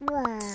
晚。